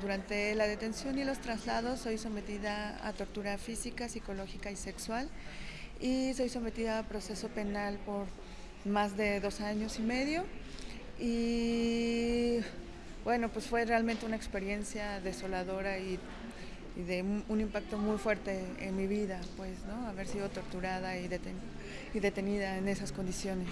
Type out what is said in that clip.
Durante la detención y los traslados soy sometida a tortura física, psicológica y sexual y soy sometida a proceso penal por más de dos años y medio y bueno, pues fue realmente una experiencia desoladora y, de un, impacto muy fuerte en mi vida, pues, ¿no? Haber sido torturada y, y detenida en esas condiciones.